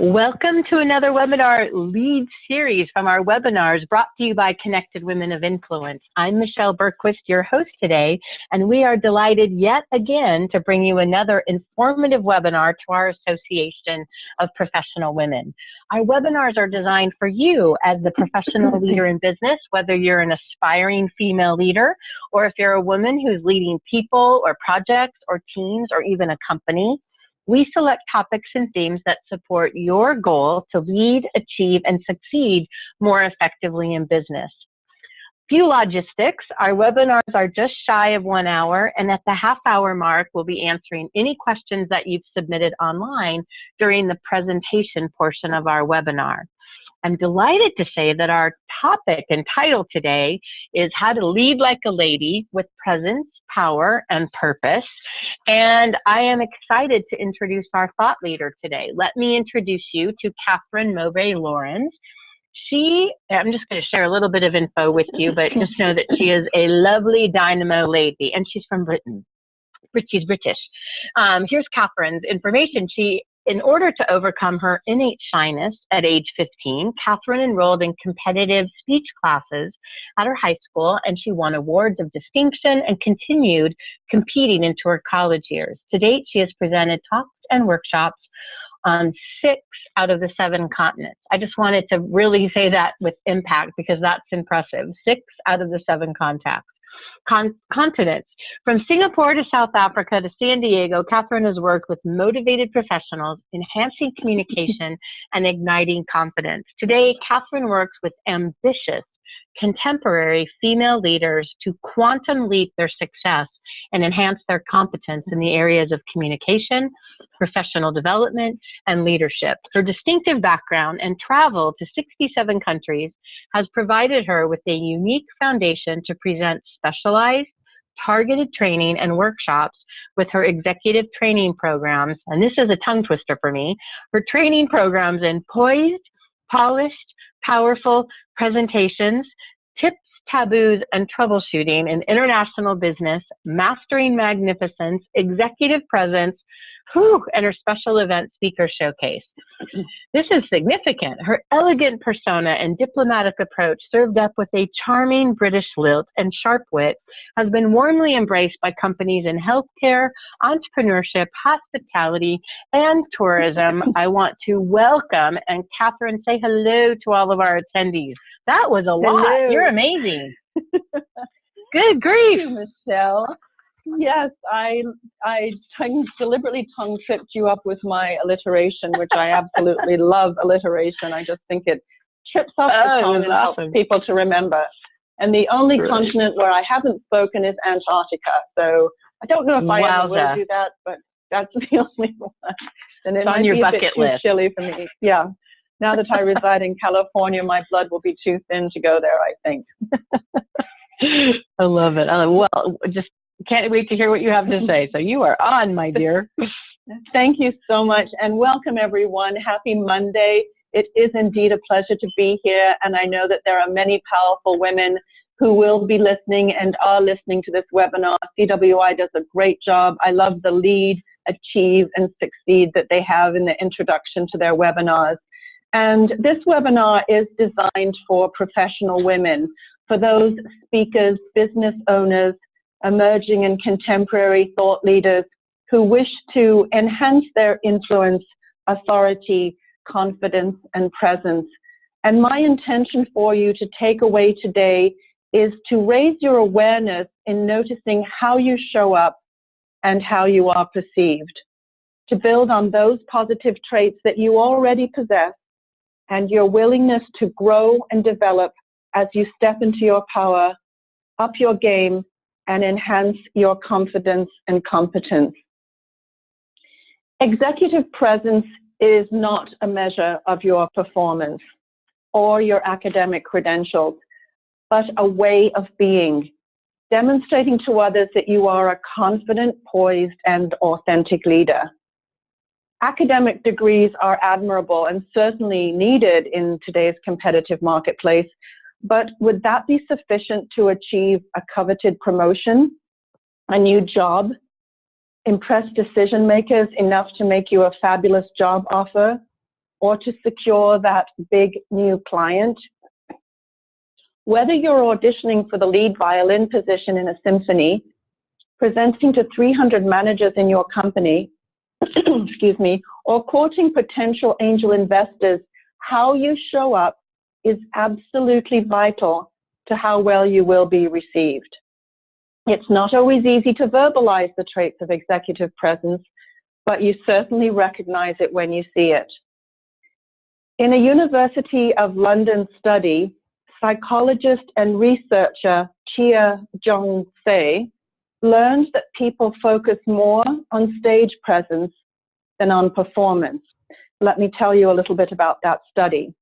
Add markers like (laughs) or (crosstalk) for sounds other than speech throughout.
Welcome to another webinar lead series from our webinars brought to you by Connected Women of Influence. I'm Michelle Bergquist, your host today, and we are delighted yet again to bring you another informative webinar to our Association of Professional Women. Our webinars are designed for you as the professional (laughs) leader in business, whether you're an aspiring female leader or if you're a woman who's leading people or projects or teams or even a company. We select topics and themes that support your goal to lead, achieve, and succeed more effectively in business. Few logistics. Our webinars are just shy of one hour, and at the half hour mark, we'll be answering any questions that you've submitted online during the presentation portion of our webinar. I'm delighted to say that our topic and title today is How to Lead Like a Lady with Presence, Power, and Purpose. And I am excited to introduce our thought leader today. Let me introduce you to Catherine Mowbray Laurens. She, I'm just going to share a little bit of info with you, but (laughs) just know that she is a lovely dynamo lady, and she's from Britain. She's British. Um, here's Catherine's information. She in order to overcome her innate shyness at age 15, Catherine enrolled in competitive speech classes at her high school and she won awards of distinction and continued competing into her college years. To date, she has presented talks and workshops on six out of the seven continents. I just wanted to really say that with impact because that's impressive. Six out of the seven contacts con continents. From Singapore to South Africa to San Diego, Catherine has worked with motivated professionals, enhancing communication and igniting confidence. Today, Catherine works with ambitious contemporary female leaders to quantum leap their success and enhance their competence in the areas of communication, professional development, and leadership. Her distinctive background and travel to 67 countries has provided her with a unique foundation to present specialized, targeted training and workshops with her executive training programs. And this is a tongue twister for me. Her training programs in poised, polished, powerful presentations, tips, taboos, and troubleshooting in international business, mastering magnificence, executive presence, Whew, and her special event speaker showcase. This is significant. Her elegant persona and diplomatic approach, served up with a charming British lilt and sharp wit, has been warmly embraced by companies in healthcare, entrepreneurship, hospitality, and tourism. (laughs) I want to welcome and Catherine say hello to all of our attendees. That was a lot. You're amazing. Good grief, Michelle. Yes, I I tongue, deliberately tongue tripped you up with my alliteration, which I absolutely (laughs) love alliteration. I just think it trips up oh, the tongue and awesome. helps people to remember. And the only really? continent where I haven't spoken is Antarctica. So I don't know if I Wowza. ever will do that, but that's (laughs) the only one. And it it's might be a bit too chilly for me. Yeah. Now that I reside in California, my blood will be too thin to go there, I think. (laughs) I love it. Uh, well, just can't wait to hear what you have to say. So you are on, my dear. Thank you so much and welcome everyone. Happy Monday. It is indeed a pleasure to be here and I know that there are many powerful women who will be listening and are listening to this webinar. CWI does a great job. I love the lead, achieve and succeed that they have in the introduction to their webinars. And this webinar is designed for professional women, for those speakers, business owners, emerging and contemporary thought leaders who wish to enhance their influence, authority, confidence, and presence. And my intention for you to take away today is to raise your awareness in noticing how you show up and how you are perceived, to build on those positive traits that you already possess and your willingness to grow and develop as you step into your power, up your game, and enhance your confidence and competence. Executive presence is not a measure of your performance or your academic credentials, but a way of being, demonstrating to others that you are a confident, poised, and authentic leader. Academic degrees are admirable and certainly needed in today's competitive marketplace, but would that be sufficient to achieve a coveted promotion, a new job, impress decision makers enough to make you a fabulous job offer, or to secure that big new client. Whether you're auditioning for the lead violin position in a symphony, presenting to 300 managers in your company, (clears throat) excuse me, or quoting potential angel investors, how you show up is absolutely vital to how well you will be received. It's not always easy to verbalize the traits of executive presence, but you certainly recognize it when you see it. In a University of London study, psychologist and researcher Chia Jong Se learned that people focus more on stage presence than on performance. Let me tell you a little bit about that study.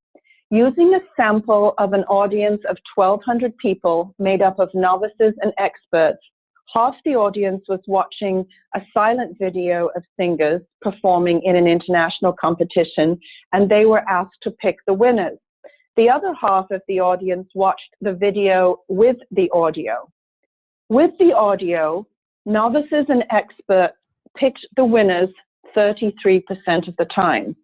Using a sample of an audience of 1,200 people made up of novices and experts, half the audience was watching a silent video of singers performing in an international competition, and they were asked to pick the winners. The other half of the audience watched the video with the audio. With the audio, novices and experts picked the winners 33% of the time.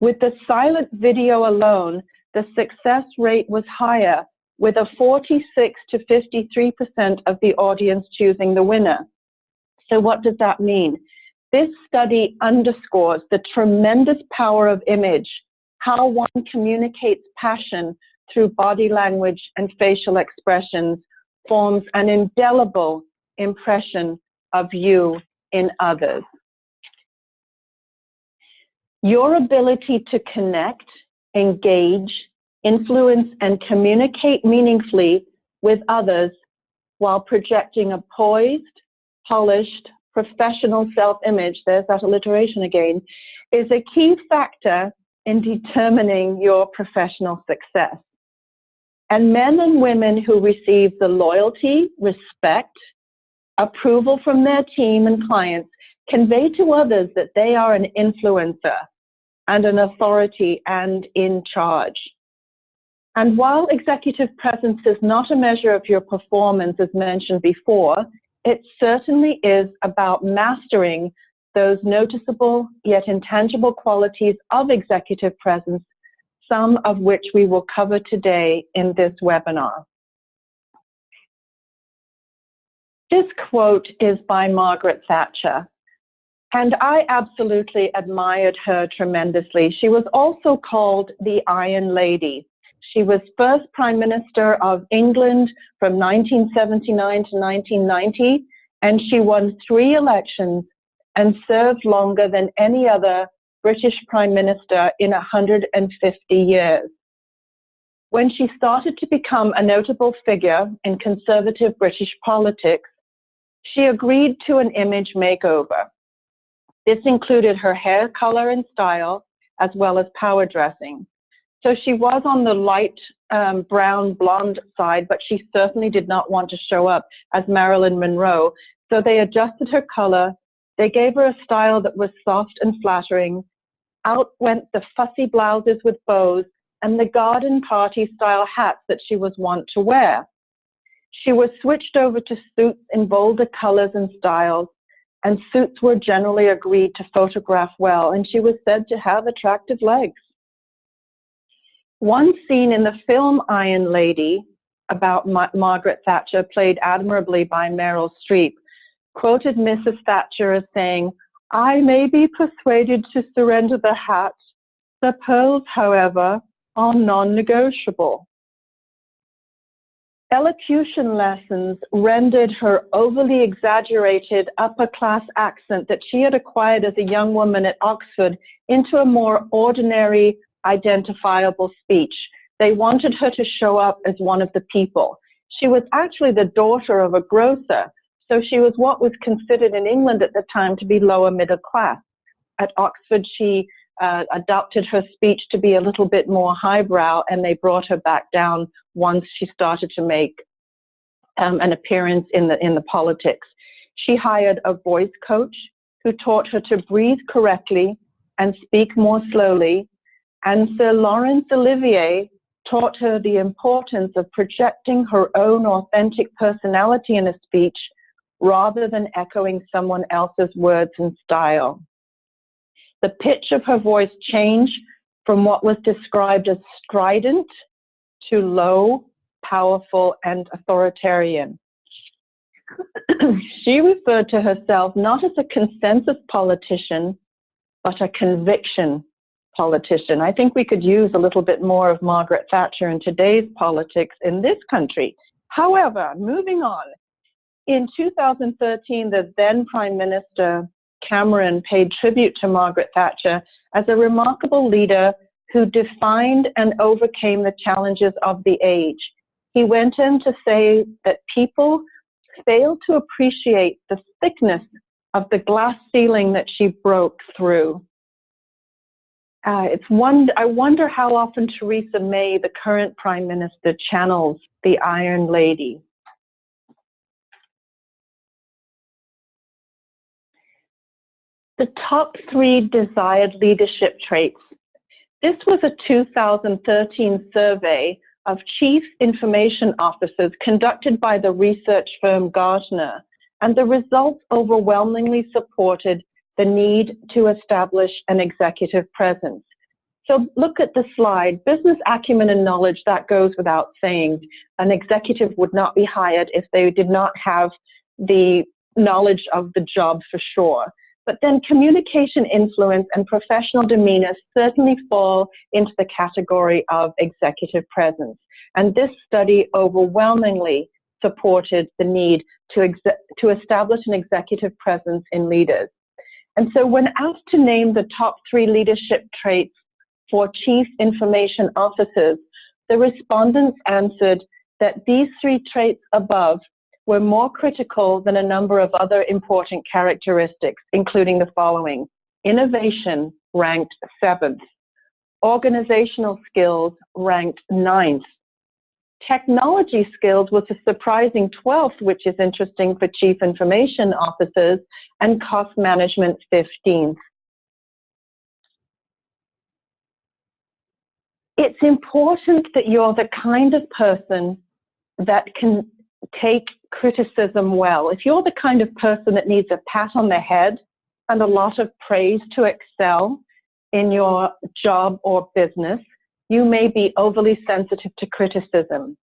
With the silent video alone, the success rate was higher with a 46 to 53% of the audience choosing the winner. So what does that mean? This study underscores the tremendous power of image, how one communicates passion through body language and facial expressions forms an indelible impression of you in others. Your ability to connect, engage, influence, and communicate meaningfully with others while projecting a poised, polished, professional self-image, there's that alliteration again, is a key factor in determining your professional success. And men and women who receive the loyalty, respect, approval from their team and clients convey to others that they are an influencer and an authority and in charge. And while executive presence is not a measure of your performance, as mentioned before, it certainly is about mastering those noticeable yet intangible qualities of executive presence, some of which we will cover today in this webinar. This quote is by Margaret Thatcher, and I absolutely admired her tremendously. She was also called the Iron Lady she was first Prime Minister of England from 1979 to 1990, and she won three elections and served longer than any other British Prime Minister in 150 years. When she started to become a notable figure in conservative British politics, she agreed to an image makeover. This included her hair color and style, as well as power dressing. So she was on the light um, brown blonde side, but she certainly did not want to show up as Marilyn Monroe. So they adjusted her color. They gave her a style that was soft and flattering. Out went the fussy blouses with bows and the garden party style hats that she was wont to wear. She was switched over to suits in bolder colors and styles, and suits were generally agreed to photograph well, and she was said to have attractive legs. One scene in the film Iron Lady about Ma Margaret Thatcher, played admirably by Meryl Streep, quoted Mrs. Thatcher as saying, I may be persuaded to surrender the hat. The pearls, however, are non-negotiable. Elocution lessons rendered her overly exaggerated upper class accent that she had acquired as a young woman at Oxford into a more ordinary, identifiable speech. They wanted her to show up as one of the people. She was actually the daughter of a grocer, so she was what was considered in England at the time to be lower middle class. At Oxford, she uh, adopted her speech to be a little bit more highbrow, and they brought her back down once she started to make um, an appearance in the in the politics. She hired a voice coach who taught her to breathe correctly and speak more slowly and Sir Laurence Olivier taught her the importance of projecting her own authentic personality in a speech rather than echoing someone else's words and style. The pitch of her voice changed from what was described as strident to low, powerful, and authoritarian. (clears throat) she referred to herself not as a consensus politician, but a conviction politician. I think we could use a little bit more of Margaret Thatcher in today's politics in this country. However, moving on, in 2013, the then Prime Minister Cameron paid tribute to Margaret Thatcher as a remarkable leader who defined and overcame the challenges of the age. He went in to say that people failed to appreciate the thickness of the glass ceiling that she broke through. Uh, it's one, I wonder how often Theresa May, the current Prime Minister, channels the Iron Lady. The top three desired leadership traits. This was a 2013 survey of chief information officers conducted by the research firm Gartner, and the results overwhelmingly supported the need to establish an executive presence. So look at the slide. Business acumen and knowledge, that goes without saying. An executive would not be hired if they did not have the knowledge of the job for sure. But then communication influence and professional demeanor certainly fall into the category of executive presence. And this study overwhelmingly supported the need to, to establish an executive presence in leaders. And so when asked to name the top three leadership traits for chief information officers, the respondents answered that these three traits above were more critical than a number of other important characteristics, including the following. Innovation ranked seventh. Organizational skills ranked ninth. Technology skills was a surprising 12th, which is interesting for chief information officers, and cost management 15th. It's important that you're the kind of person that can take criticism well. If you're the kind of person that needs a pat on the head and a lot of praise to excel in your job or business, you may be overly sensitive to criticism.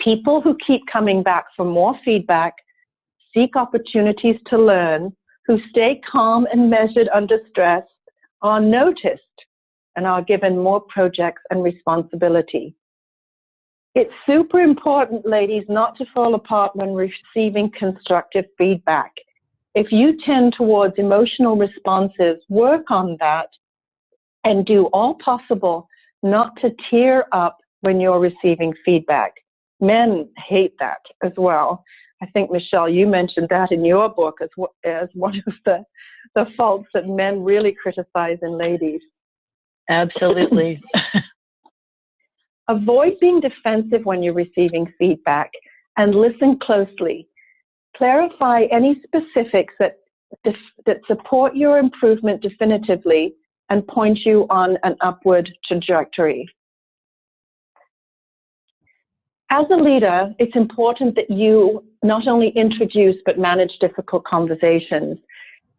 People who keep coming back for more feedback seek opportunities to learn, who stay calm and measured under stress, are noticed and are given more projects and responsibility. It's super important, ladies, not to fall apart when receiving constructive feedback. If you tend towards emotional responses, work on that and do all possible not to tear up when you're receiving feedback. Men hate that as well. I think, Michelle, you mentioned that in your book as, as one of the, the faults that men really criticize in ladies. Absolutely. (laughs) Avoid being defensive when you're receiving feedback and listen closely. Clarify any specifics that, that support your improvement definitively and point you on an upward trajectory. As a leader, it's important that you not only introduce but manage difficult conversations.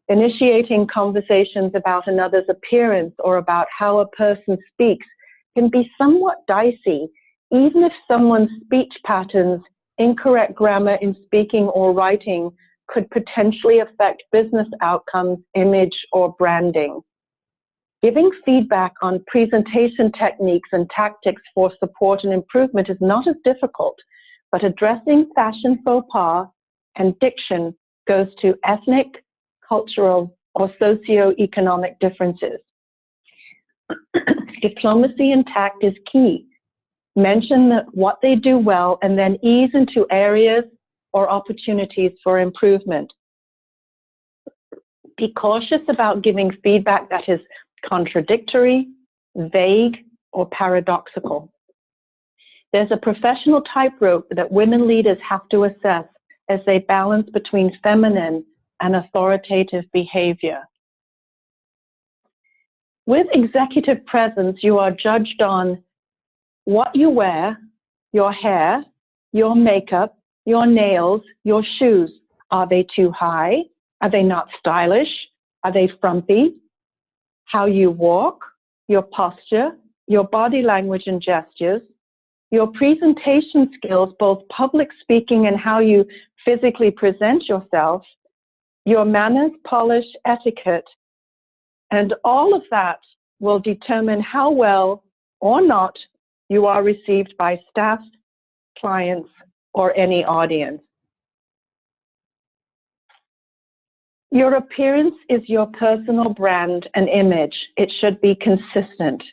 Initiating conversations about another's appearance or about how a person speaks can be somewhat dicey, even if someone's speech patterns, incorrect grammar in speaking or writing could potentially affect business outcomes, image, or branding. Giving feedback on presentation techniques and tactics for support and improvement is not as difficult, but addressing fashion faux pas and diction goes to ethnic, cultural, or socio-economic differences. (clears throat) Diplomacy and tact is key. Mention what they do well and then ease into areas or opportunities for improvement. Be cautious about giving feedback that is contradictory, vague, or paradoxical. There's a professional tightrope that women leaders have to assess as they balance between feminine and authoritative behavior. With executive presence, you are judged on what you wear, your hair, your makeup, your nails, your shoes. Are they too high? Are they not stylish? Are they frumpy? How you walk? your posture, your body language and gestures, your presentation skills, both public speaking and how you physically present yourself, your manners, polish, etiquette, and all of that will determine how well or not you are received by staff, clients, or any audience. Your appearance is your personal brand and image. It should be consistent.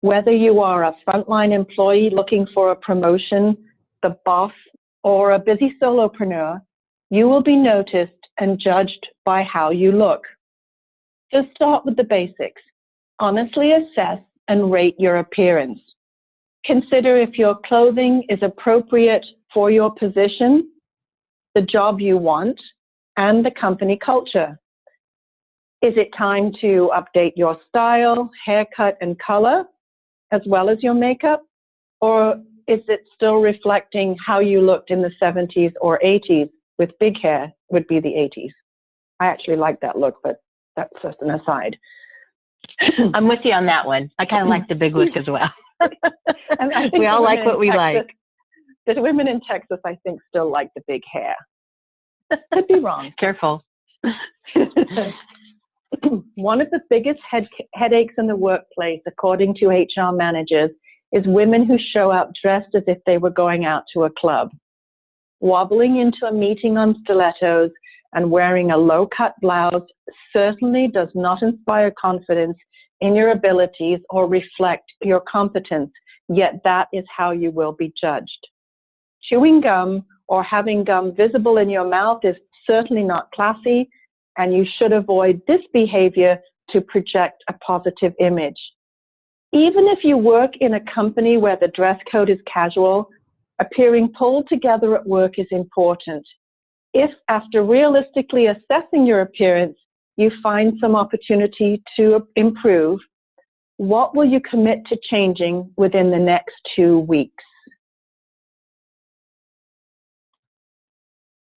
Whether you are a frontline employee looking for a promotion, the boss, or a busy solopreneur, you will be noticed and judged by how you look. Just start with the basics. Honestly assess and rate your appearance. Consider if your clothing is appropriate for your position, the job you want, and the company culture. Is it time to update your style, haircut, and color, as well as your makeup? Or is it still reflecting how you looked in the 70s or 80s with big hair would be the 80s? I actually like that look, but that's just an aside. I'm with you on that one. I kind of like the big look as well. (laughs) we all like what we Texas, like. The women in Texas, I think, still like the big hair. Could be wrong. Careful. (laughs) One of the biggest head, headaches in the workplace, according to HR managers, is women who show up dressed as if they were going out to a club. Wobbling into a meeting on stilettos and wearing a low cut blouse certainly does not inspire confidence in your abilities or reflect your competence, yet that is how you will be judged. Chewing gum or having gum visible in your mouth is certainly not classy, and you should avoid this behavior to project a positive image. Even if you work in a company where the dress code is casual, appearing pulled together at work is important. If, after realistically assessing your appearance, you find some opportunity to improve, what will you commit to changing within the next two weeks?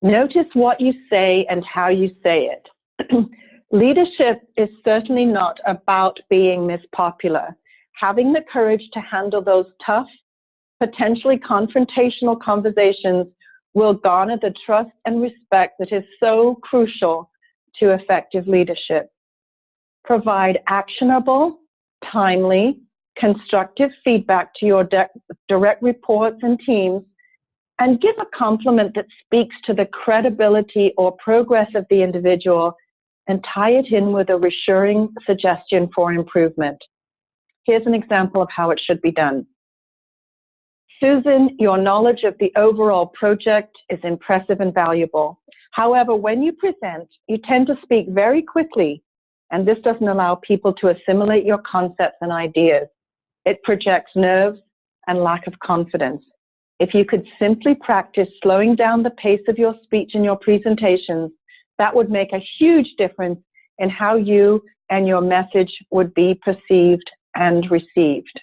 Notice what you say and how you say it. (clears throat) Leadership is certainly not about being Miss Popular. Having the courage to handle those tough, potentially confrontational conversations will garner the trust and respect that is so crucial to effective leadership. Provide actionable, timely, constructive feedback to your direct reports and teams and give a compliment that speaks to the credibility or progress of the individual and tie it in with a reassuring suggestion for improvement. Here's an example of how it should be done. Susan, your knowledge of the overall project is impressive and valuable. However, when you present, you tend to speak very quickly, and this doesn't allow people to assimilate your concepts and ideas. It projects nerves and lack of confidence. If you could simply practice slowing down the pace of your speech and your presentations, that would make a huge difference in how you and your message would be perceived and received.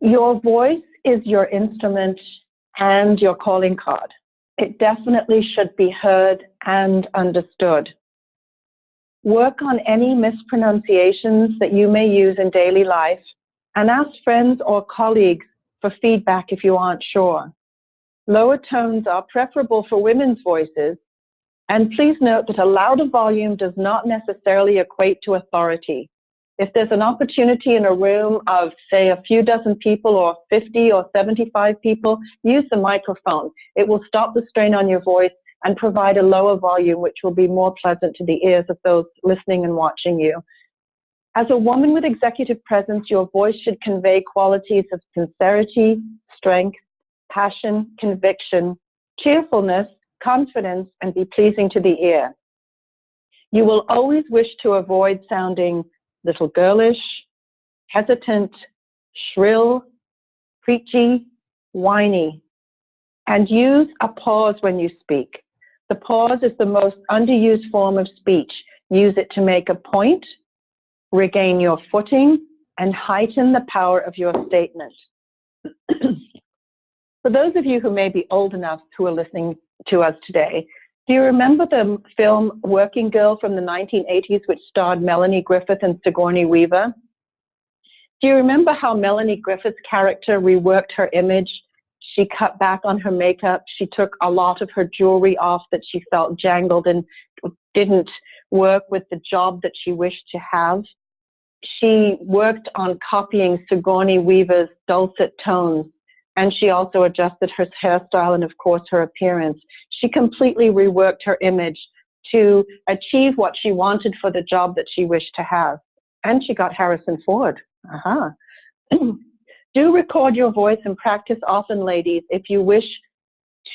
Your voice is your instrument and your calling card. It definitely should be heard and understood. Work on any mispronunciations that you may use in daily life and ask friends or colleagues for feedback if you aren't sure. Lower tones are preferable for women's voices, and please note that a louder volume does not necessarily equate to authority. If there's an opportunity in a room of, say, a few dozen people or 50 or 75 people, use the microphone. It will stop the strain on your voice and provide a lower volume, which will be more pleasant to the ears of those listening and watching you. As a woman with executive presence, your voice should convey qualities of sincerity, strength, passion, conviction, cheerfulness, confidence, and be pleasing to the ear. You will always wish to avoid sounding little girlish, hesitant, shrill, preachy, whiny, and use a pause when you speak. The pause is the most underused form of speech. Use it to make a point regain your footing, and heighten the power of your statement. (clears throat) For those of you who may be old enough who are listening to us today, Do you remember the film Working Girl from the 1980s, which starred Melanie Griffith and Sigourney Weaver? Do you remember how Melanie Griffith's character reworked her image? She cut back on her makeup. She took a lot of her jewelry off that she felt jangled and didn't work with the job that she wished to have. She worked on copying Sigourney Weaver's dulcet tones, and she also adjusted her hairstyle and, of course, her appearance. She completely reworked her image to achieve what she wanted for the job that she wished to have. And she got Harrison Ford. Uh-huh. (clears throat) Do record your voice and practice often, ladies, if you wish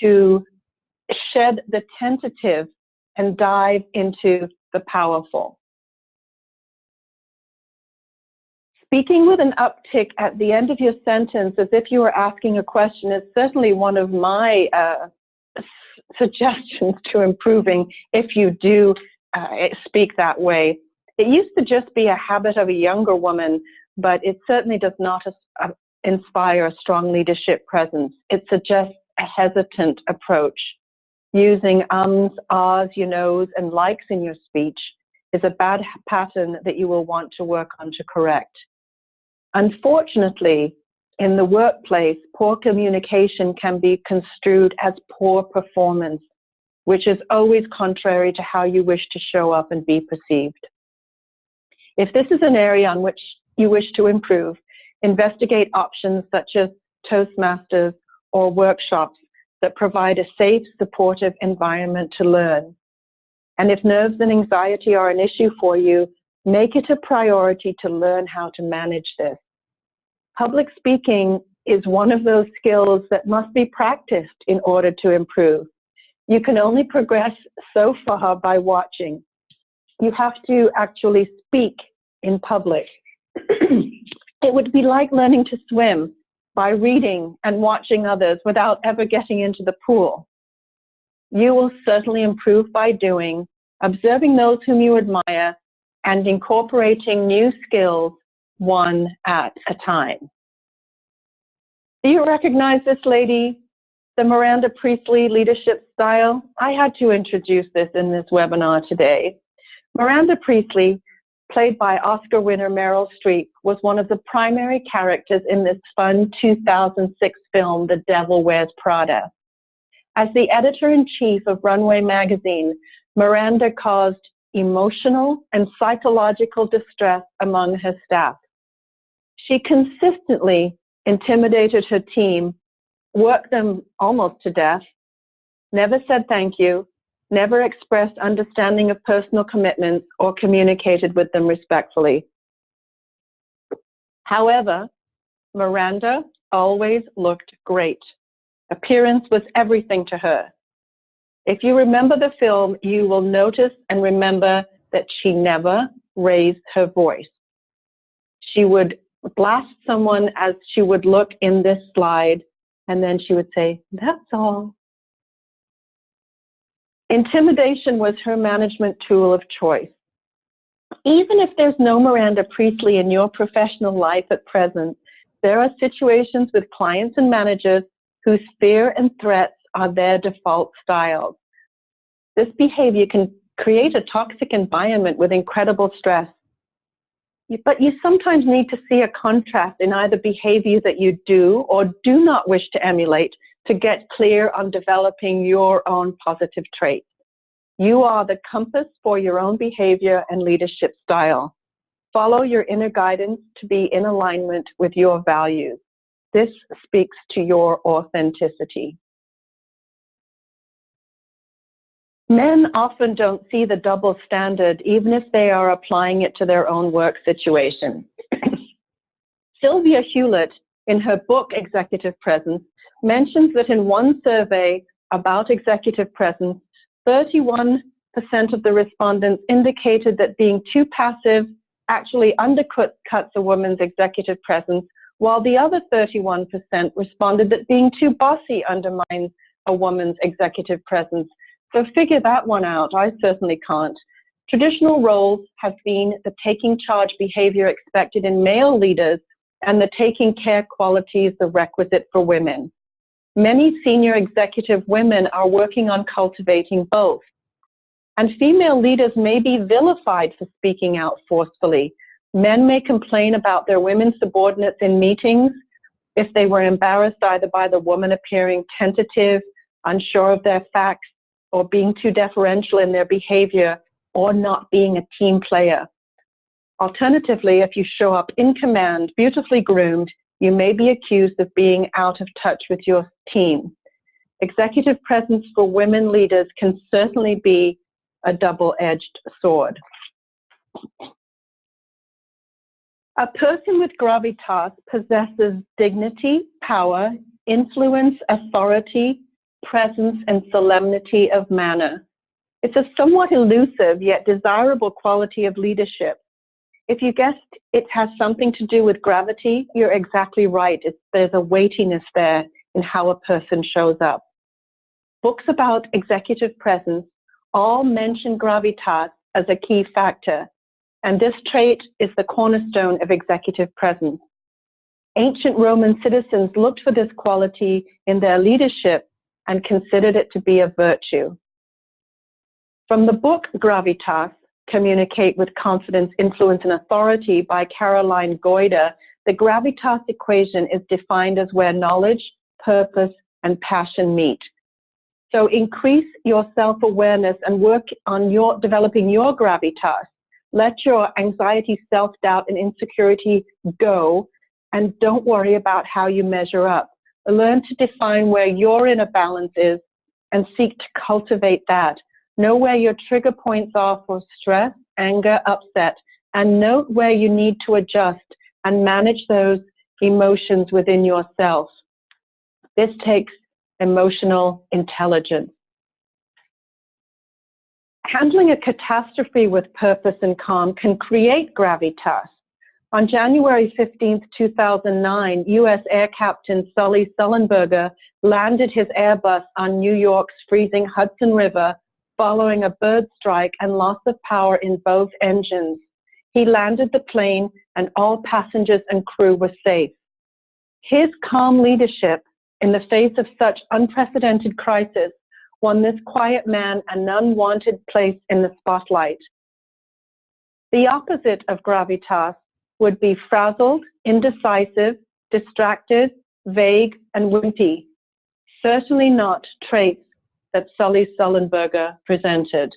to shed the tentative and dive into the powerful. Speaking with an uptick at the end of your sentence as if you were asking a question is certainly one of my uh, suggestions to improving if you do uh, speak that way. It used to just be a habit of a younger woman but it certainly does not uh, inspire a strong leadership presence. It suggests a hesitant approach. Using ums, ahs, you knows, and likes in your speech is a bad pattern that you will want to work on to correct. Unfortunately, in the workplace, poor communication can be construed as poor performance, which is always contrary to how you wish to show up and be perceived. If this is an area on which you wish to improve, investigate options such as Toastmasters or workshops that provide a safe, supportive environment to learn. And if nerves and anxiety are an issue for you, make it a priority to learn how to manage this. Public speaking is one of those skills that must be practiced in order to improve. You can only progress so far by watching. You have to actually speak in public (clears throat) it would be like learning to swim by reading and watching others without ever getting into the pool. You will certainly improve by doing, observing those whom you admire, and incorporating new skills one at a time. Do you recognize this lady? The Miranda Priestly leadership style? I had to introduce this in this webinar today. Miranda Priestly played by Oscar winner Meryl Streep, was one of the primary characters in this fun 2006 film, The Devil Wears Prada. As the editor-in-chief of Runway magazine, Miranda caused emotional and psychological distress among her staff. She consistently intimidated her team, worked them almost to death, never said thank you, never expressed understanding of personal commitments or communicated with them respectfully. However, Miranda always looked great. Appearance was everything to her. If you remember the film, you will notice and remember that she never raised her voice. She would blast someone as she would look in this slide, and then she would say, That's all. Intimidation was her management tool of choice. Even if there's no Miranda Priestly in your professional life at present, there are situations with clients and managers whose fear and threats are their default styles. This behavior can create a toxic environment with incredible stress. But you sometimes need to see a contrast in either behavior that you do or do not wish to emulate to get clear on developing your own positive traits. You are the compass for your own behavior and leadership style. Follow your inner guidance to be in alignment with your values. This speaks to your authenticity. Men often don't see the double standard, even if they are applying it to their own work situation. (coughs) Sylvia Hewlett, in her book Executive Presence, mentions that in one survey about executive presence, 31% of the respondents indicated that being too passive actually undercuts a woman's executive presence, while the other 31% responded that being too bossy undermines a woman's executive presence. So figure that one out. I certainly can't. Traditional roles have been the taking charge behavior expected in male leaders and the taking care qualities the requisite for women. Many senior executive women are working on cultivating both. And female leaders may be vilified for speaking out forcefully. Men may complain about their women subordinates in meetings if they were embarrassed either by the woman appearing tentative, unsure of their facts, or being too deferential in their behavior, or not being a team player. Alternatively, if you show up in command, beautifully groomed, you may be accused of being out of touch with your team. Executive presence for women leaders can certainly be a double-edged sword. A person with gravitas possesses dignity, power, influence, authority, presence, and solemnity of manner. It's a somewhat elusive yet desirable quality of leadership. If you guessed it has something to do with gravity, you're exactly right. It's, there's a weightiness there in how a person shows up. Books about executive presence all mention gravitas as a key factor, and this trait is the cornerstone of executive presence. Ancient Roman citizens looked for this quality in their leadership and considered it to be a virtue. From the book Gravitas, Communicate with Confidence, Influence, and Authority by Caroline Goyder, the gravitas equation is defined as where knowledge, purpose, and passion meet. So increase your self-awareness and work on your developing your gravitas. Let your anxiety, self-doubt, and insecurity go, and don't worry about how you measure up. Learn to define where your inner balance is and seek to cultivate that. Know where your trigger points are for stress, anger, upset, and note where you need to adjust and manage those emotions within yourself. This takes emotional intelligence. Handling a catastrophe with purpose and calm can create gravitas. On January 15, 2009, U.S. Air Captain Sully Sullenberger landed his Airbus on New York's freezing Hudson River following a bird strike and loss of power in both engines. He landed the plane and all passengers and crew were safe. His calm leadership in the face of such unprecedented crisis won this quiet man an unwanted place in the spotlight. The opposite of gravitas would be frazzled, indecisive, distracted, vague, and wimpy. Certainly not traits that Sully Sullenberger presented.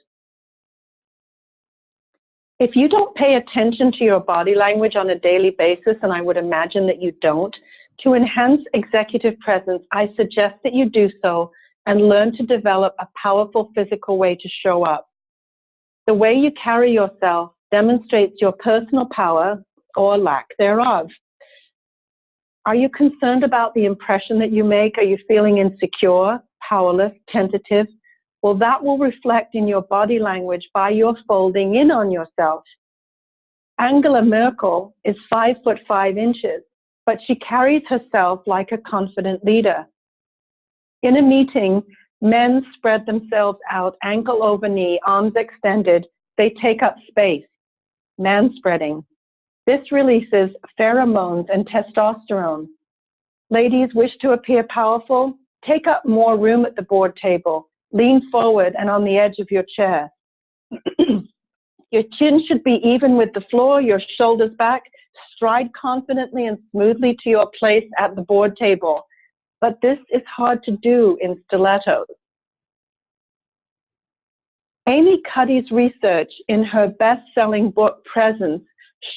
If you don't pay attention to your body language on a daily basis, and I would imagine that you don't, to enhance executive presence, I suggest that you do so and learn to develop a powerful physical way to show up. The way you carry yourself demonstrates your personal power or lack thereof. Are you concerned about the impression that you make? Are you feeling insecure? powerless, tentative, well, that will reflect in your body language by your folding in on yourself. Angela Merkel is five foot five inches, but she carries herself like a confident leader. In a meeting, men spread themselves out ankle over knee, arms extended. They take up space, man spreading. This releases pheromones and testosterone. Ladies wish to appear powerful? Take up more room at the board table. Lean forward and on the edge of your chair. (clears throat) your chin should be even with the floor, your shoulders back. Stride confidently and smoothly to your place at the board table. But this is hard to do in stilettos. Amy Cuddy's research in her best-selling book, Presence,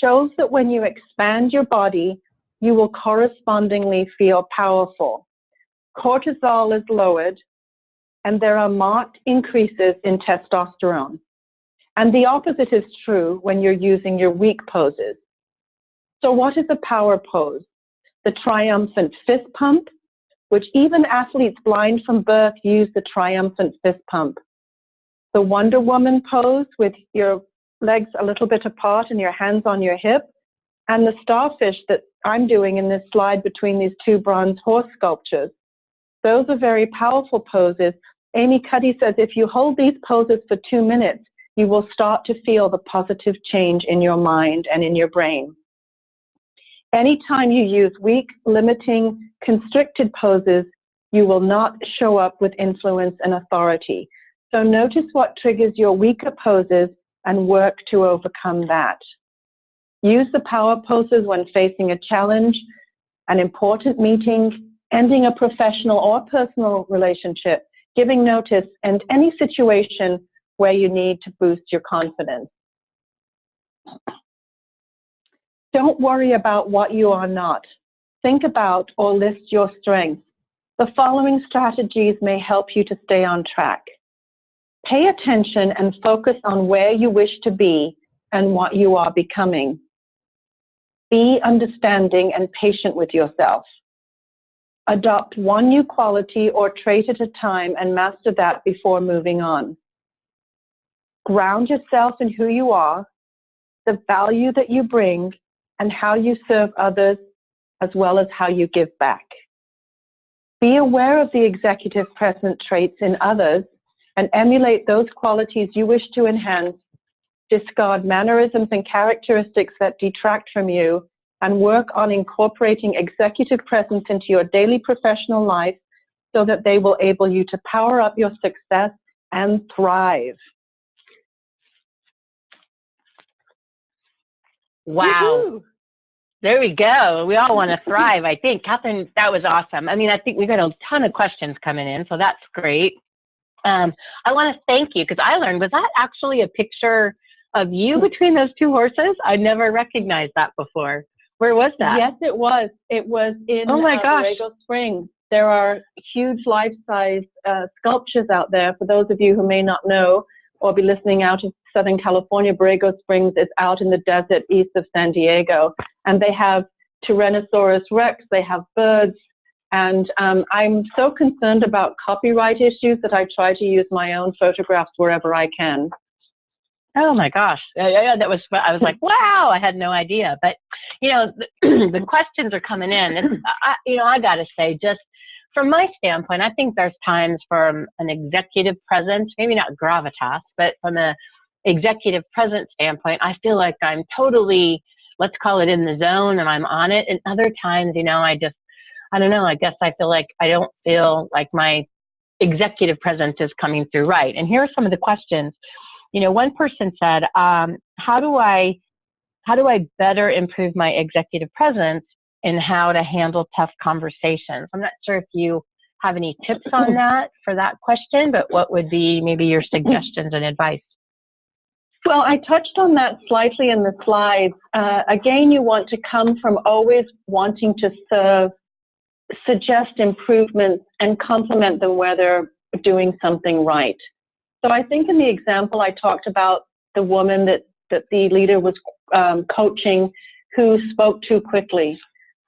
shows that when you expand your body, you will correspondingly feel powerful cortisol is lowered, and there are marked increases in testosterone. And the opposite is true when you're using your weak poses. So what is a power pose? The triumphant fist pump, which even athletes blind from birth use the triumphant fist pump. The Wonder Woman pose with your legs a little bit apart and your hands on your hip, and the starfish that I'm doing in this slide between these two bronze horse sculptures. Those are very powerful poses. Amy Cuddy says if you hold these poses for two minutes, you will start to feel the positive change in your mind and in your brain. Anytime you use weak, limiting, constricted poses, You will not show up with influence and authority. So notice what triggers your weaker poses and work to overcome that. Use the power poses when facing a challenge, an important meeting, ending a professional or personal relationship, giving notice, and any situation where you need to boost your confidence. Don't worry about what you are not. Think about or list your strengths. The following strategies may help you to stay on track. Pay attention and focus on where you wish to be and what you are becoming. Be understanding and patient with yourself. Adopt one new quality or trait at a time and master that before moving on. Ground yourself in who you are, the value that you bring, and how you serve others, as well as how you give back. Be aware of the executive present traits in others and emulate those qualities you wish to enhance. Discard mannerisms and characteristics that detract from you and work on incorporating executive presence into your daily professional life so that they will enable you to power up your success and thrive. Wow. There we go. We all want to thrive, I think. Catherine, that was awesome. I mean, I think we got a ton of questions coming in, so that's great. Um, I want to thank you because I learned, was that actually a picture of you between those two horses? I never recognized that before. Where was that? Yes, it was. It was in oh my uh, gosh. Borrego Springs. There are huge life-size uh, sculptures out there. For those of you who may not know or be listening out of Southern California, Borrego Springs is out in the desert east of San Diego. And they have Tyrannosaurus rex, they have birds, and um, I'm so concerned about copyright issues that I try to use my own photographs wherever I can. Oh my gosh, yeah, that was. I was like, wow, I had no idea. But you know, the, (clears throat) the questions are coming in, and (clears throat) I, you know, I got to say, just from my standpoint, I think there's times from an executive presence, maybe not gravitas, but from a executive presence standpoint, I feel like I'm totally, let's call it in the zone, and I'm on it. And other times, you know, I just I don't know, I guess I feel like I don't feel like my executive presence is coming through right. And here are some of the questions. You know, one person said, um, how do I, how do I better improve my executive presence and how to handle tough conversations? I'm not sure if you have any tips on (laughs) that for that question, but what would be maybe your suggestions and advice? Well, I touched on that slightly in the slides. Uh, again, you want to come from always wanting to serve suggest improvements and compliment them where they're doing something right. So I think in the example I talked about the woman that, that the leader was um, coaching who spoke too quickly.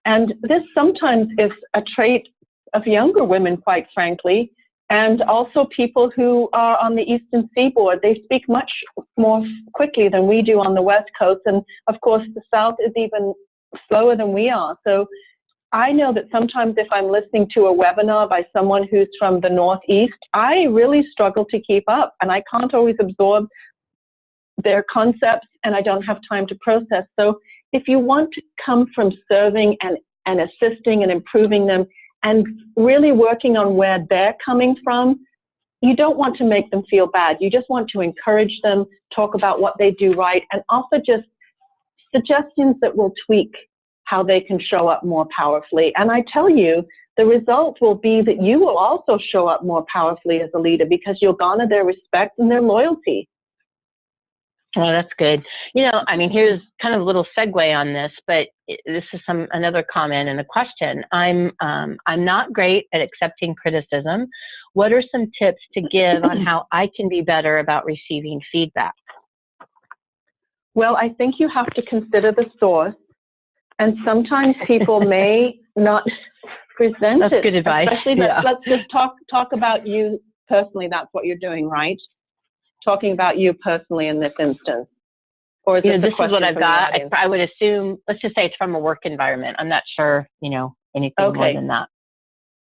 And this sometimes is a trait of younger women, quite frankly, and also people who are on the eastern seaboard. They speak much more quickly than we do on the west coast. And of course, the south is even slower than we are. So I know that sometimes if I'm listening to a webinar by someone who's from the Northeast, I really struggle to keep up and I can't always absorb their concepts and I don't have time to process. So if you want to come from serving and, and assisting and improving them and really working on where they're coming from, you don't want to make them feel bad. You just want to encourage them, talk about what they do right, and offer just suggestions that will tweak how they can show up more powerfully. And I tell you, the result will be that you will also show up more powerfully as a leader because you'll garner their respect and their loyalty. Oh, that's good. You know, I mean, here's kind of a little segue on this, but this is some another comment and a question. I'm um, I'm not great at accepting criticism. What are some tips to give on how I can be better about receiving feedback? Well, I think you have to consider the source and sometimes people (laughs) may not present That's it. good advice. Especially, yeah. let's, just talk talk about you personally. That's what you're doing, right? Talking about you personally in this instance. Or is you know, this is what I've got. I, I, would assume. Let's just say it's from a work environment. I'm not sure. You know anything okay. more than that.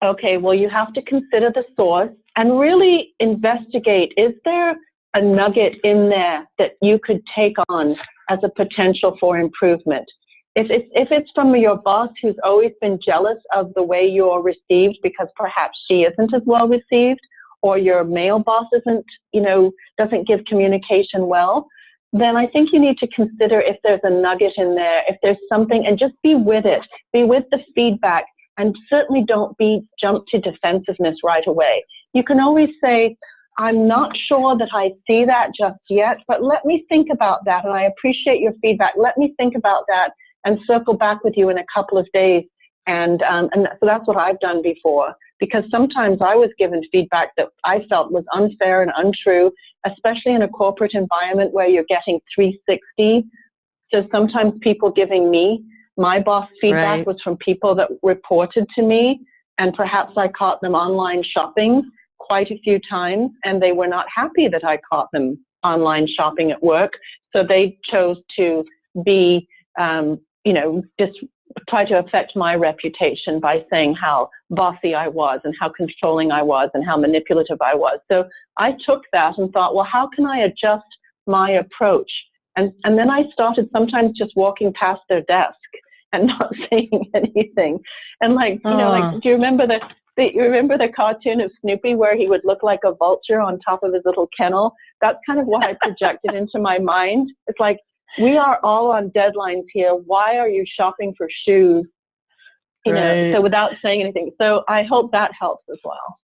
Okay. Well, you have to consider the source and really investigate. Is there a nugget in there that you could take on as a potential for improvement? If it's, if it's from your boss who's always been jealous of the way you're received because perhaps she isn't as well received, or your male boss isn't, you know, doesn't give communication well, then I think you need to consider if there's a nugget in there, if there's something, and just be with it. Be with the feedback, and certainly don't be jump to defensiveness right away. You can always say, I'm not sure that I see that just yet, but let me think about that, and I appreciate your feedback. Let me think about that and circle back with you in a couple of days. And, um, and so that's what I've done before because sometimes I was given feedback that I felt was unfair and untrue, especially in a corporate environment where you're getting 360. So sometimes people giving me my boss feedback right. was from people that reported to me, and perhaps I caught them online shopping quite a few times, and they were not happy that I caught them online shopping at work. So they chose to be, um, you know, just try to affect my reputation by saying how bossy I was and how controlling I was and how manipulative I was. So I took that and thought, well, how can I adjust my approach? And, and then I started sometimes just walking past their desk (laughs) and not (laughs) saying anything. And like, you know, like, oh. do you remember the, the, you remember the cartoon of Snoopy where he would look like a vulture on top of his little kennel? That's kind of what I projected into my mind. It's like, we are all on deadlines here. Why are you shopping for shoes? You right. know, so without saying anything. So I hope that helps as well.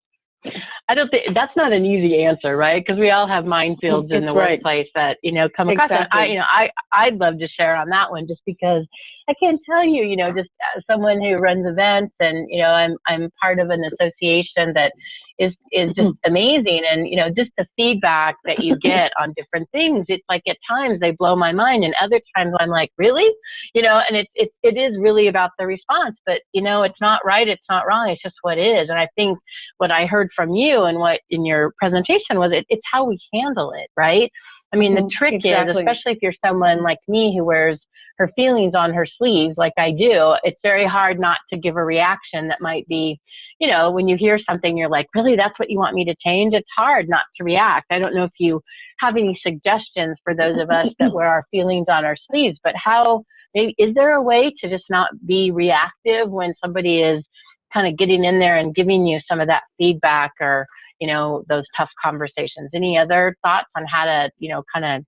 I don't think that's not an easy answer, right? Because we all have minefields it's in the right. workplace that you know come across. Exactly. I, you know, I I'd love to share on that one just because I can't tell you, you know, just someone who runs events and you know I'm I'm part of an association that is is just mm-hmm. amazing and you know just the feedback that you (laughs) get on different things it's like at times they blow my mind and other times i'm like really you know and it, it, it is really about the response but you know it's not right it's not wrong it's just what is and i think what i heard from you and what in your presentation was it, it's how we handle it right i mean the mm-hmm. trick exactly. is especially if you're someone like me who wears her feelings on her sleeves like I do, it's very hard not to give a reaction that might be, you know, when you hear something, you're like, really, that's what you want me to change? It's hard not to react. I don't know if you have any suggestions for those of us that wear our feelings on our sleeves, but how, maybe, is there a way to just not be reactive when somebody is kind of getting in there and giving you some of that feedback or, you know, those tough conversations? Any other thoughts on how to, you know, kind of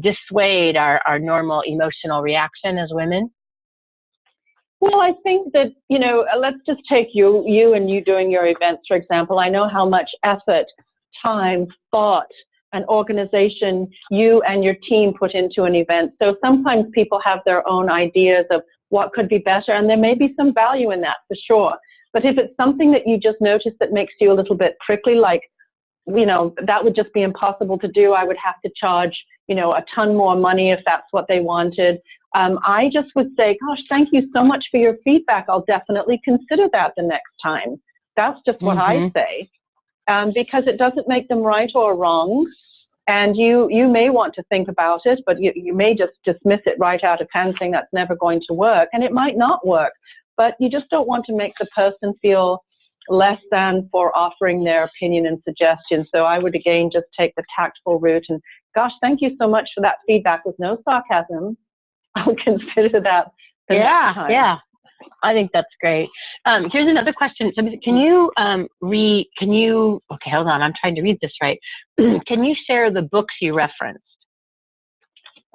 dissuade our, our normal emotional reaction as women? Well, I think that, you know, uh, let's just take you, you and you doing your events, for example. I know how much effort, time, thought, and organization you and your team put into an event. So sometimes people have their own ideas of what could be better, and there may be some value in that for sure. But if it's something that you just notice that makes you a little bit prickly, like, you know, that would just be impossible to do. I would have to charge you know, a ton more money if that's what they wanted. Um, I just would say, gosh, thank you so much for your feedback. I'll definitely consider that the next time. That's just what mm-hmm. I say. Um, because it doesn't make them right or wrong. And you, you may want to think about it, but you, you may just dismiss it right out of hand saying that's never going to work. And it might not work, but you just don't want to make the person feel less than for offering their opinion and suggestion. So I would again just take the tactful route and gosh, thank you so much for that feedback with no sarcasm. (laughs) I'll consider that. yeah, yeah. I think that's great. Um, here's another question. So can you um, read, can you, okay, hold on, I'm trying to read this right. (clears throat) can you share the books you referenced?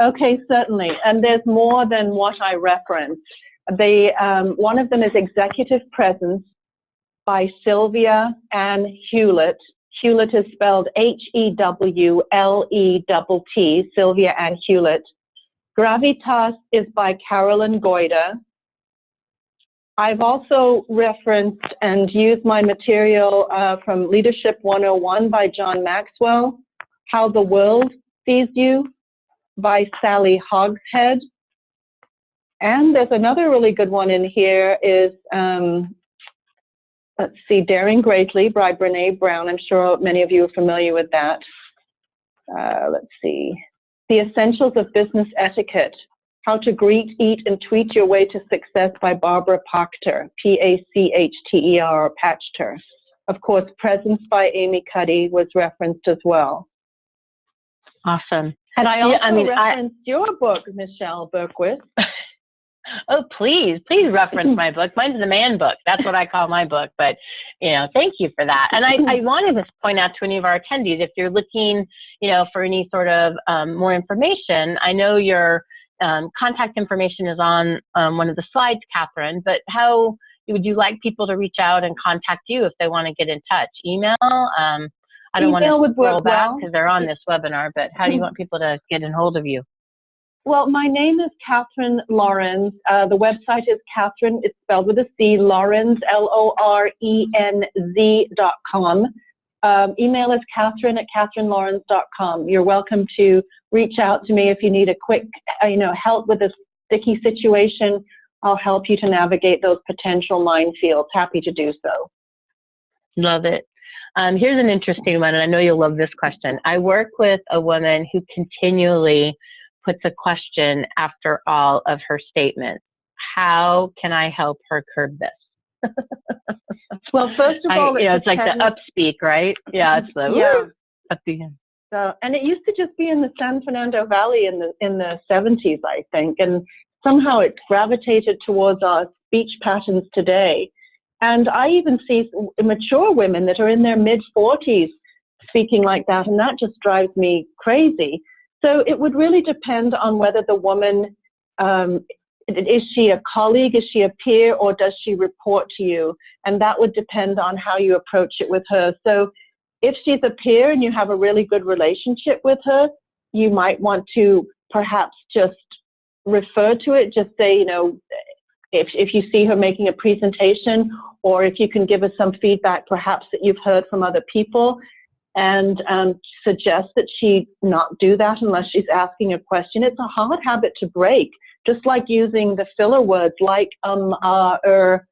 Okay, certainly. And there's more than what I referenced. The, um, one of them is Executive Presence by Sylvia Ann Hewlett. Hewlett is spelled H-E-W-L-E-T-T, Sylvia Ann Hewlett. Gravitas is by Carolyn Goyder. I've also referenced and used my material uh, from Leadership 101 by John Maxwell, How the World Sees You by Sally Hogshead. And there's another really good one in here is um, let's see, Daring Greatly by Brene Brown. I'm sure many of you are familiar with that. Uh, let's see. The Essentials of Business Etiquette. How to Greet, Eat, and Tweet Your Way to Success by Barbara Pachter, P-A-C-H-T-E-R, Pachter. Of course, Presence by Amy Cuddy was referenced as well. Awesome. And I also yeah, I mean, referenced I, your book, Michelle Bergquist. (laughs) Oh, please, please reference (laughs) my book. Mine's the man book. That's what I call my book. But, you know, thank you for that. And I, I (laughs) wanted to point out to any of our attendees, if you're looking, you know, for any sort of um, more information, I know your um, contact information is on um, one of the slides, Catherine, but how would you like people to reach out and contact you if they want to get in touch? Email? Um, I don't Email want to scroll back because well. they're on this webinar, but how do you want people to get in hold of you? Well, my name is Catherine Lorenz. Uh, the website is Catherine, it's spelled with a C, Lorenz, L-O-R-E-N-Z dot com. Um, email is Catherine at catherinelorenz.com. You're welcome to reach out to me if you need a quick, uh, you know, help with a sticky situation. I'll help you to navigate those potential minefields. Happy to do so. Love it. Um, here's an interesting one, and I know you'll love this question. I work with a woman who continually puts a question after all of her statements. How can I help her curb this? (laughs) well, first of all, I, you know, it's like the upspeak, right? Yeah, it's the yeah. Woo, at the end. So, and it used to just be in the San Fernando Valley in the in the 70s, I think, and somehow it's gravitated towards our speech patterns today. And I even see mature women that are in their mid 40s speaking like that, and that just drives me crazy. So it would really depend on whether the woman um, is she a colleague, is she a peer, or does she report to you? And that would depend on how you approach it with her. So if she's a peer and you have a really good relationship with her, you might want to perhaps just refer to it, just say, you know, if, if you see her making a presentation, or if you can give us some feedback perhaps that you've heard from other people, and um, suggest that she not do that unless she's asking a question. It's a hard habit to break, just like using the filler words like um, uh, er,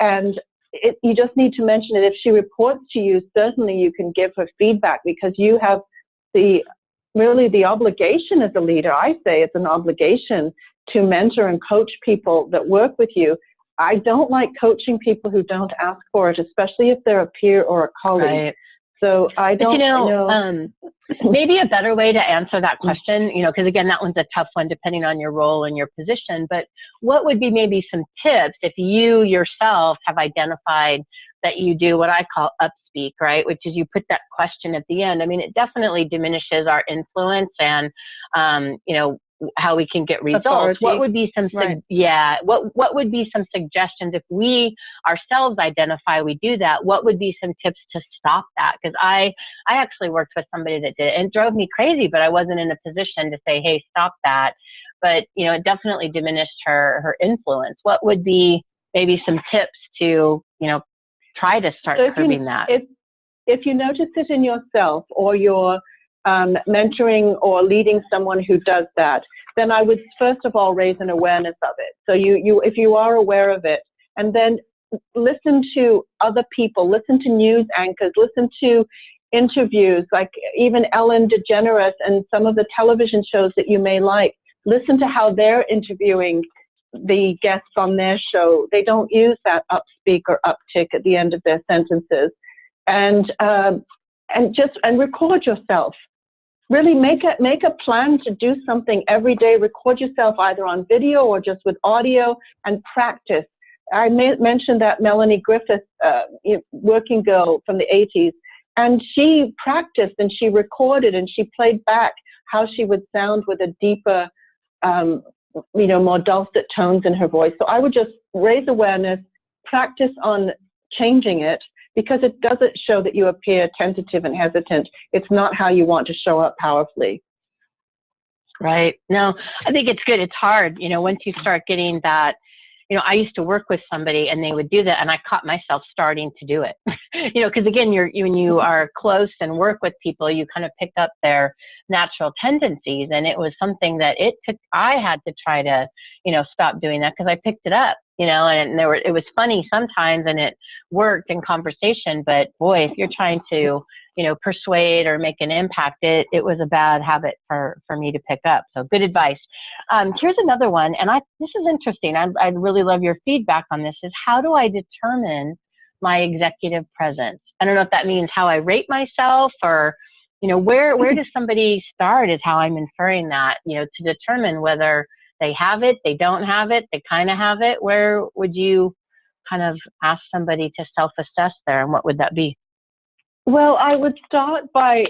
and it, you just need to mention it. If she reports to you, certainly you can give her feedback because you have the really the obligation as a leader. I say it's an obligation to mentor and coach people that work with you. I don't like coaching people who don't ask for it, especially if they're a peer or a colleague. Right. So I don't but, you know, know. Um, (laughs) maybe a better way to answer that question, you know, because again, that one's a tough one depending on your role and your position. But what would be maybe some tips if you yourself have identified that you do what I call upspeak, right? Which is you put that question at the end. I mean, it definitely diminishes our influence and, um, you know, how we can get results. Authority. What would be some, Right. yeah, what, what would be some suggestions if we ourselves identify we do that? What would be some tips to stop that? Because I, I actually worked with somebody that did it and it drove me crazy, but I wasn't in a position to say, hey, stop that. But, you know, it definitely diminished her, her influence. What would be maybe some tips to, you know, try to start So if you- that? if if you notice it in yourself or you're um, mentoring or leading someone who does that, then I would first of all raise an awareness of it. So you you if you are aware of it, and then listen to other people, listen to news anchors, listen to interviews like even Ellen DeGeneres and some of the television shows that you may like. Listen to how they're interviewing the guests on their show. They don't use that upspeak or uptick at the end of their sentences, and um, and just and record yourself. Really make a make a plan to do something every day. Record yourself either on video or just with audio and practice. I may, mentioned that Melanie Griffith, uh, working girl from the 80s, and she practiced and she recorded and she played back how she would sound with a deeper, um, you know, more dulcet tones in her voice. So I would just raise awareness, practice on changing it because it doesn't show that you appear tentative and hesitant. It's not how you want to show up powerfully. Right. No, I think it's good. It's hard, you know, once you start getting that, you know, I used to work with somebody and they would do that and I caught myself starting to do it. (laughs) you know, because again, you're, you, when you are close and work with people, you kind of pick up their natural tendencies. And it was something that it took, I had to try to, you know, stop doing that because I picked it up, you know, and there were, it was funny sometimes and it worked in conversation, but boy, if you're trying to, you know, persuade or make an impact, it, it was a bad habit for, for me to pick up. So good advice. Um, here's another one, and I, this is interesting. I'd, I'd really love your feedback on this is how do I determine my executive presence? I don't know if that means how I rate myself or, you know, where, where does somebody start is how I'm inferring that, you know, to determine whether they have it, they don't have it, they kind of have it. Where would you kind of ask somebody to self-assess there, and what would that be? Well, I would start by,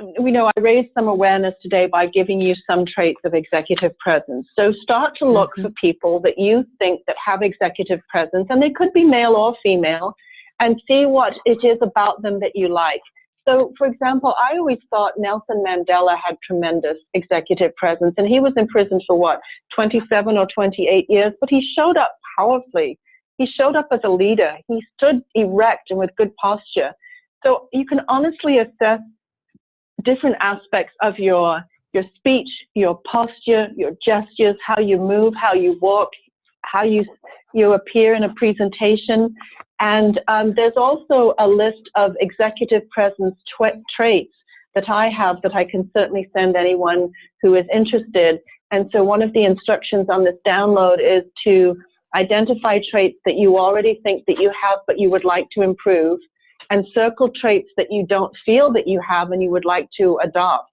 you know, I raised some awareness today by giving you some traits of executive presence. So start to look mm-hmm. for people that you think that have executive presence, and they could be male or female, and see what it is about them that you like. So, for example, I always thought Nelson Mandela had tremendous executive presence, and he was in prison for what, 27 or 28 years, but he showed up powerfully. He showed up as a leader. He stood erect and with good posture. So you can honestly assess different aspects of your your speech, your posture, your gestures, how you move, how you walk, how you you appear in a presentation. And um, there's also a list of executive presence traits that I have that I can certainly send anyone who is interested. And so one of the instructions on this download is to identify traits that you already think that you have but you would like to improve and circle traits that you don't feel that you have and you would like to adopt.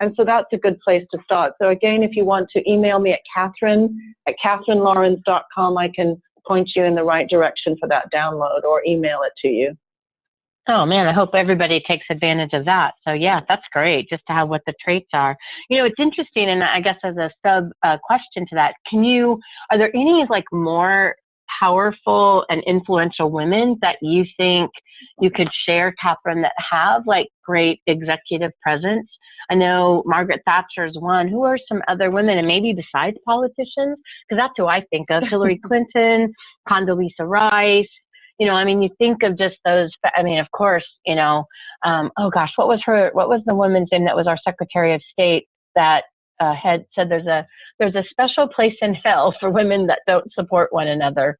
And so that's a good place to start. So again, if you want to email me at Catherine at catherinelorenz.com, I can point you in the right direction for that download or email it to you. Oh man, I hope everybody takes advantage of that. So yeah, that's great. Just to have what the traits are. You know, it's interesting, and I guess as a sub uh, question to that, can you? Are there any like more powerful and influential women that you think you could share, Catherine, that have like great executive presence? I know Margaret Thatcher is one. Who are some other women, and maybe besides politicians? Because that's who I think of: Hillary (laughs) Clinton, Condoleezza Rice. You know, I mean, you think of just those. I mean, of course, you know. Um, oh gosh, what was her? What was the woman's name that was our Secretary of State that uh, had said there's a there's a special place in hell for women that don't support one another.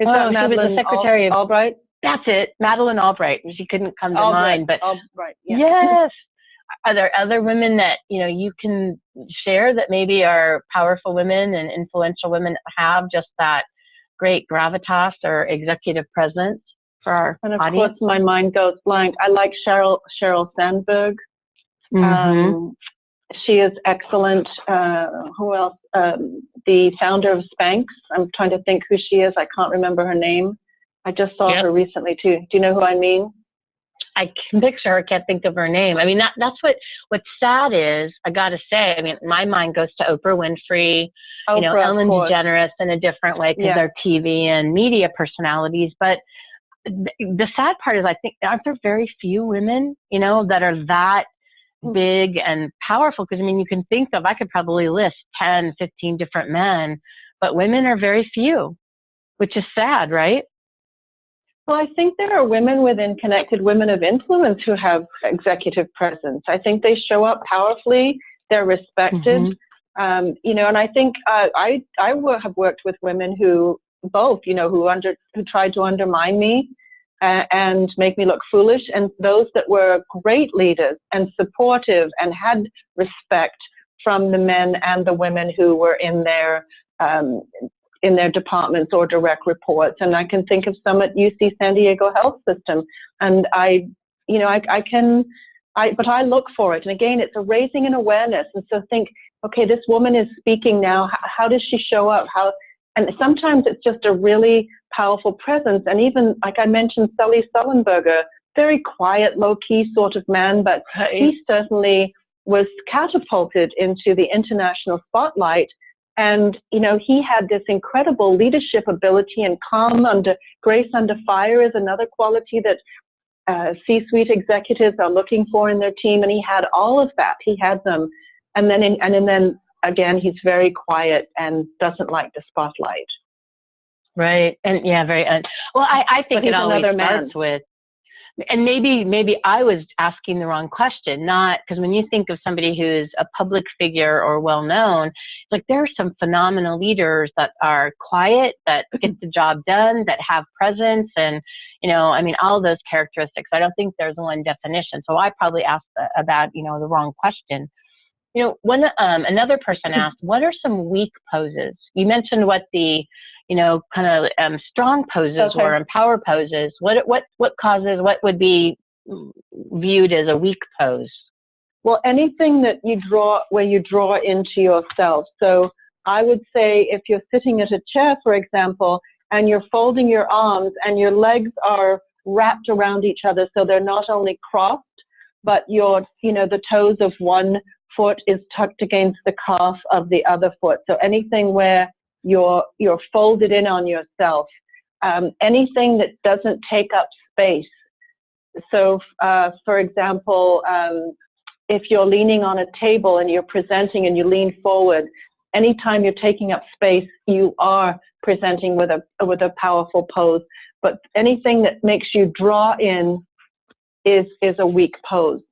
Is oh, she was the Secretary Al- of Albright. That's it, Madeleine Albright. She couldn't come to Albright. mind, but Albright, yeah. yes. Are there other women that you know you can share that maybe are powerful women and influential women have just that great gravitas or executive presence for our and of audience? course, my mind goes blank. I like Sheryl Sheryl Sandberg. Mm-hmm. Um, she is excellent. Uh, who else? Um, the founder of Spanx. I'm trying to think who she is. I can't remember her name. I just saw yep. her recently too. Do you know who I mean? I can picture her. I can't think of her name. I mean, that that's what what's sad is. I got to say. I mean, my mind goes to Oprah Winfrey. Oprah, you know, Ellen DeGeneres in a different way because yeah. they're TV and media personalities. But the sad part is, I think aren't there very few women, you know, that are that big and powerful because I mean, you can think of, I could probably list 10, 15 different men, but women are very few, which is sad, right? Well, I think there are women within Connected Women of Influence who have executive presence. I think they show up powerfully, they're respected. Mm-hmm. Um, you know, and I think uh, I I have worked with women who both, you know, who under who tried to undermine me and make me look foolish, and those that were great leaders and supportive and had respect from the men and the women who were in their um, in their departments or direct reports. And I can think of some at UC San Diego Health System, and I, you know, I, I can. I, but I look for it. And again, it's a raising an awareness. And so think, okay, this woman is speaking now. How, how does she show up? How, and sometimes it's just a really powerful presence. And even, like I mentioned, Sully Sullenberger, very quiet, low key sort of man, but right. he certainly was catapulted into the international spotlight. And, you know, he had this incredible leadership ability and calm under grace under fire is another quality that uh, C-suite executives are looking for in their team. And he had all of that. He had them. And then, in, and then again, he's very quiet and doesn't like the spotlight. Right. And yeah, very. Uh, well, I, I think it always starts with, and maybe maybe I was asking the wrong question. Not because when you think of somebody who's a public figure or well known, like there are some phenomenal leaders that are quiet, that (laughs) get the job done, that have presence, and you know, I mean, all those characteristics. I don't think there's one definition. So I probably asked about you know the wrong question. You know, one um, another person asked, what are some weak poses? You mentioned what the you know, kind of um, strong poses okay. or power poses? What what what causes what would be viewed as a weak pose? Well, anything that you draw where you draw into yourself. So I would say if you're sitting at a chair, for example, and you're folding your arms and your legs are wrapped around each other so they're not only crossed, but your, you know, the toes of one foot is tucked against the calf of the other foot. So anything where you're, you're folded in on yourself, um, anything that doesn't take up space. So, uh, for example, um, if you're leaning on a table and you're presenting and you lean forward, anytime you're taking up space, you are presenting with a with a powerful pose. But anything that makes you draw in is is a weak pose.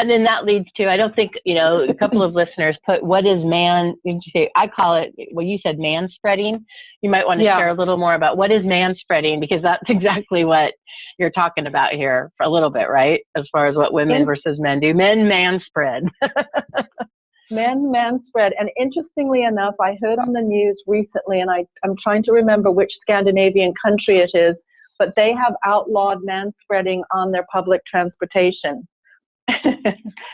And then that leads to I don't think you know a couple of listeners put what is man? Did you say I call it? Well, you said man spreading. You might want to yeah. share a little more about what is man spreading because that's (laughs) exactly what you're talking about here for a little bit, right? As far as what women versus men do, men man spread. (laughs) men man spread. And interestingly enough, I heard on the news recently, and I, I'm trying to remember which Scandinavian country it is, but they have outlawed man spreading on their public transportation.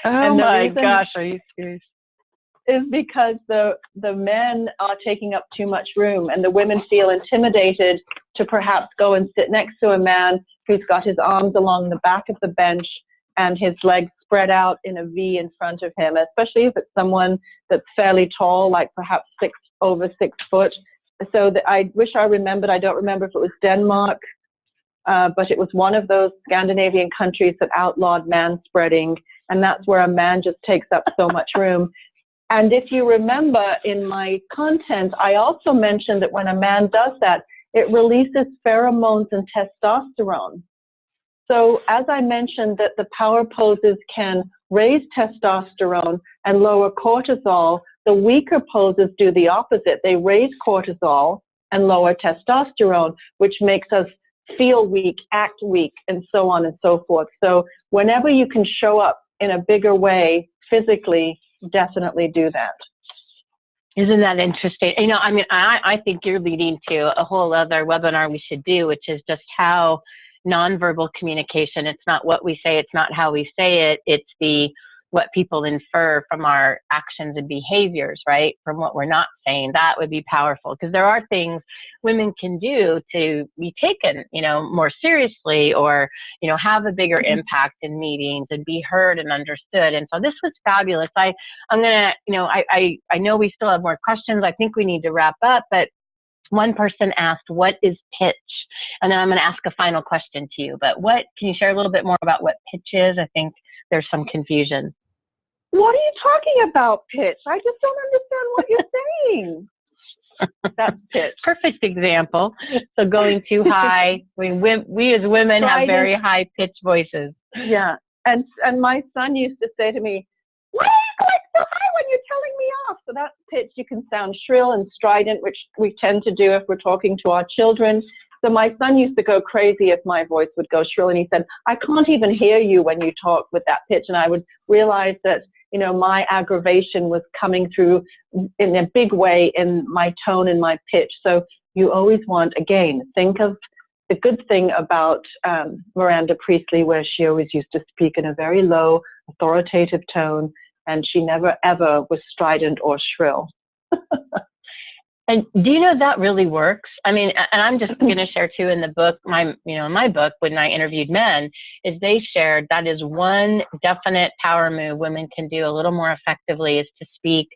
Oh my gosh, are you serious? Is because the the men are taking up too much room, and the women feel intimidated to perhaps go and sit next to a man who's got his arms along the back of the bench and his legs spread out in a V in front of him, especially if it's someone that's fairly tall, like perhaps six over six foot. So that I wish I remembered. I don't remember if it was Denmark, uh, but it was one of those Scandinavian countries that outlawed man spreading, and that's where a man just takes up so much room. And if you remember in my content, I also mentioned that when a man does that, it releases pheromones and testosterone. So as I mentioned that the power poses can raise testosterone and lower cortisol, the weaker poses do the opposite. They raise cortisol and lower testosterone, which makes us feel weak, act weak, and so on and so forth. So whenever you can show up in a bigger way physically, definitely do that. Isn't that interesting? You know, I mean, I, I think you're leading to a whole other webinar we should do, which is just how nonverbal communication. It's not what we say, it's not how we say it, it's the what people infer from our actions and behaviors, right? From what we're not saying. That would be powerful because there are things women can do to be taken, you know, more seriously or, you know, have a bigger mm-hmm. impact in meetings and be heard and understood. And so this was fabulous. I, I'm going to, you know, I, I, I know we still have more questions. I think we need to wrap up, but one person asked, what is pitch? And then I'm going to ask a final question to you. But what, can you share a little bit more about what pitch is? I think there's some confusion. What are you talking about, pitch? I just don't understand what you're saying. (laughs) That's pitch. Perfect example. So going too (laughs) high. We, we, we as women have very high pitched voices. Yeah. And, and my son used to say to me, why are you going so high when you're telling me off? So that pitch, you can sound shrill and strident, which we tend to do if we're talking to our children. So my son used to go crazy if my voice would go shrill, and he said, I can't even hear you when you talk with that pitch. And I would realize that, you know, my aggravation was coming through in a big way in my tone and my pitch. So you always want, again, think of the good thing about um, Miranda Priestly, where she always used to speak in a very low, authoritative tone, and she never ever was strident or shrill. (laughs) And do you know that really works? I mean, and I'm just (clears throat) going to share too in the book, my, you know, in my book when I interviewed men, is they shared that is one definite power move women can do a little more effectively is to speak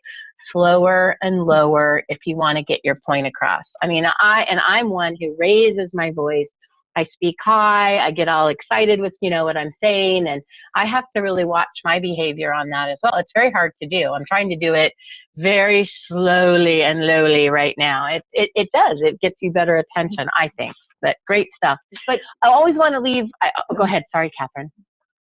slower and lower if you want to get your point across. I mean, I, and I'm one who raises my voice I speak high, I get all excited with, you know, what I'm saying, and I have to really watch my behavior on that as well. It's very hard to do. I'm trying to do it very slowly and lowly right now. It, it, it does. It gets you better attention, I think. But great stuff. But I always want to leave. I, oh, go ahead. Sorry, Catherine.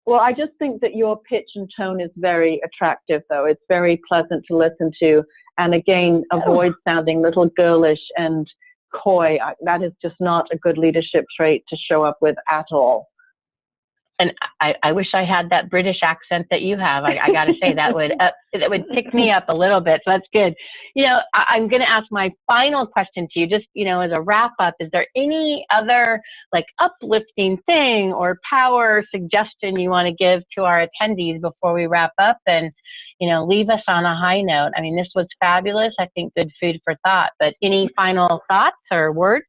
Well, I just think that your pitch and tone is very attractive, though. It's very pleasant to listen to. And again, oh. avoid sounding little girlish and coy. That is just not a good leadership trait to show up with at all. And I, I wish I had that British accent that you have. I, I got to say that would uh, that would pick me up a little bit. So that's good. You know, I, I'm going to ask my final question to you, just you know, as a wrap up. Is there any other like uplifting thing or power suggestion you want to give to our attendees before we wrap up and you know leave us on a high note? I mean, this was fabulous. I think good food for thought. But any final thoughts or words?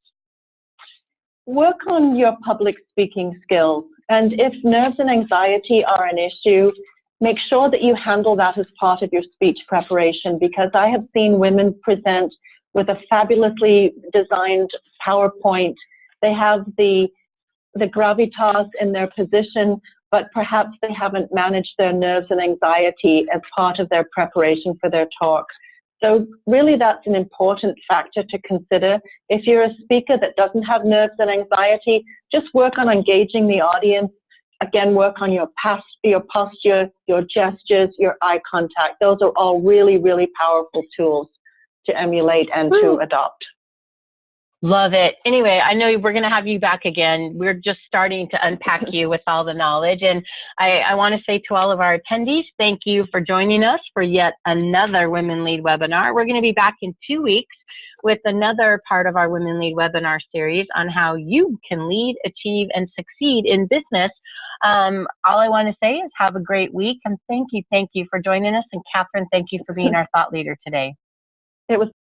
Work on your public speaking skills. And if nerves and anxiety are an issue, make sure that you handle that as part of your speech preparation because I have seen women present with a fabulously designed PowerPoint. They have the the gravitas in their position, but perhaps they haven't managed their nerves and anxiety as part of their preparation for their talk. So really that's an important factor to consider. If you're a speaker that doesn't have nerves and anxiety, just work on engaging the audience. Again, work on your, past, your posture, your gestures, your eye contact. Those are all really, really powerful tools to emulate and to hmm. adopt. Love it. Anyway, I know we're going to have you back again. We're just starting to unpack you with all the knowledge. And I, I want to say to all of our attendees, thank you for joining us for yet another Women Lead webinar. We're going to be back in two weeks with another part of our Women Lead webinar series on how you can lead, achieve, and succeed in business. Um, all I want to say is have a great week and thank you, thank you for joining us. And Catherine, thank you for being our thought leader today. It was